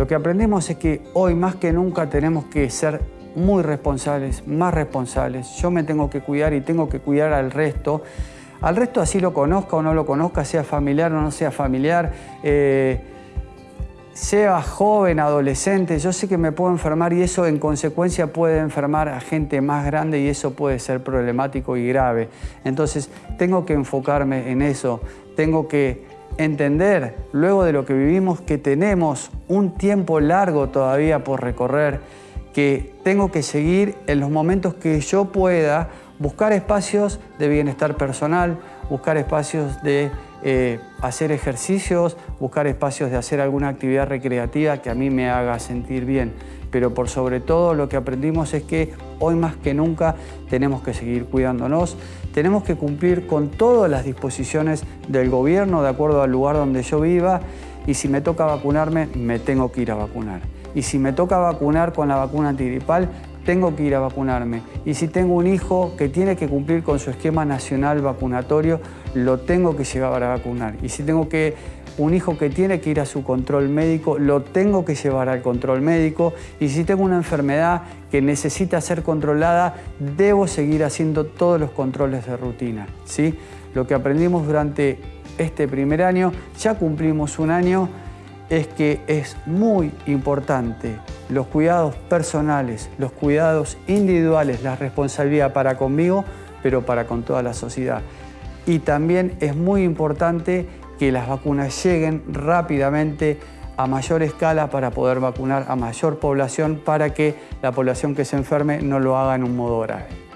Lo que aprendimos es que hoy más que nunca tenemos que ser muy responsables, más responsables. Yo me tengo que cuidar y tengo que cuidar al resto. Al resto así lo conozca o no lo conozca, sea familiar o no sea familiar. Eh, sea joven, adolescente, yo sé que me puedo enfermar y eso en consecuencia puede enfermar a gente más grande y eso puede ser problemático y grave. Entonces tengo que enfocarme en eso, tengo que entender luego de lo que vivimos que tenemos un tiempo largo todavía por recorrer, que tengo que seguir en los momentos que yo pueda buscar espacios de bienestar personal, buscar espacios de eh, hacer ejercicios, buscar espacios de hacer alguna actividad recreativa que a mí me haga sentir bien. Pero por sobre todo lo que aprendimos es que hoy más que nunca tenemos que seguir cuidándonos, tenemos que cumplir con todas las disposiciones del gobierno de acuerdo al lugar donde yo viva y si me toca vacunarme, me tengo que ir a vacunar. Y si me toca vacunar con la vacuna antigripal, tengo que ir a vacunarme. Y si tengo un hijo que tiene que cumplir con su esquema nacional vacunatorio, lo tengo que llevar a vacunar. Y si tengo que un hijo que tiene que ir a su control médico, lo tengo que llevar al control médico. Y si tengo una enfermedad que necesita ser controlada, debo seguir haciendo todos los controles de rutina. ¿sí? Lo que aprendimos durante este primer año, ya cumplimos un año, es que es muy importante los cuidados personales, los cuidados individuales, la responsabilidad para conmigo, pero para con toda la sociedad. Y también es muy importante que las vacunas lleguen rápidamente a mayor escala para poder vacunar a mayor población para que la población que se enferme no lo haga en un modo grave.